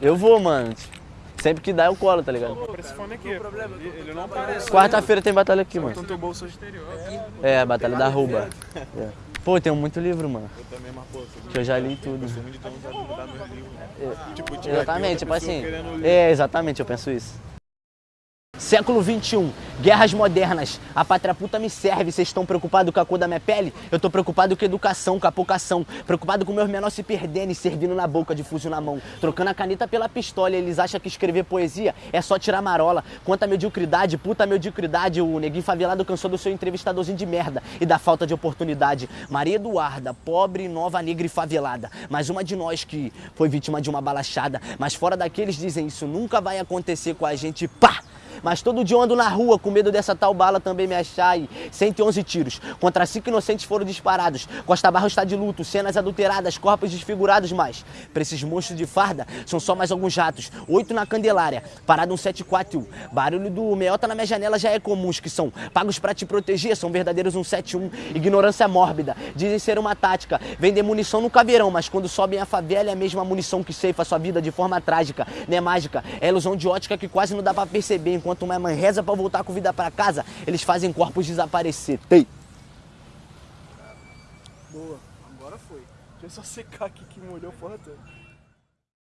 Eu vou, mano. Sempre que dá eu colo, tá ligado? Por esse fone aqui. Ele, ele não aparece. Quarta-feira tem batalha aqui, mano. Então teu bolso exterior. É, a batalha da Ruba. É. Pô, tem muito livro, mano. Eu também, mas pô, sou Que eu já li tudo. Tipo, aqui Exatamente, tipo assim. É, exatamente, eu penso isso. Século XXI, guerras modernas, a pátria puta me serve, vocês estão preocupados com a cor da minha pele? Eu tô preocupado com educação, com a poucação, preocupado com meus menores se perdendo e servindo na boca de fuzil na mão, trocando a caneta pela pistola, eles acham que escrever poesia é só tirar marola, quanta mediocridade, puta mediocridade, o neguinho favelado cansou do seu entrevistadorzinho de merda e da falta de oportunidade. Maria Eduarda, pobre, nova, negra e favelada, mais uma de nós que foi vítima de uma balachada, mas fora daqueles dizem isso nunca vai acontecer com a gente, pá! Mas todo dia eu ando na rua com medo dessa tal bala também me achar e 111 tiros. Contra cinco inocentes foram disparados. Costa Barro está de luto, cenas adulteradas, corpos desfigurados, mas pra esses monstros de farda são só mais alguns ratos. Oito na Candelária, parado um 74. Barulho do meiota na minha janela já é comum. Os que são pagos pra te proteger são verdadeiros 171. Ignorância mórbida, dizem ser uma tática. Vender munição no caveirão, mas quando sobem a favela é a mesma munição que ceifa sua vida de forma trágica. Não é mágica, é ilusão de ótica que quase não dá pra perceber. Enquanto uma mãe reza pra voltar com vida pra casa, eles fazem corpos desaparecer. Boa, agora foi. Deixa eu só secar aqui que molhou a porra toda.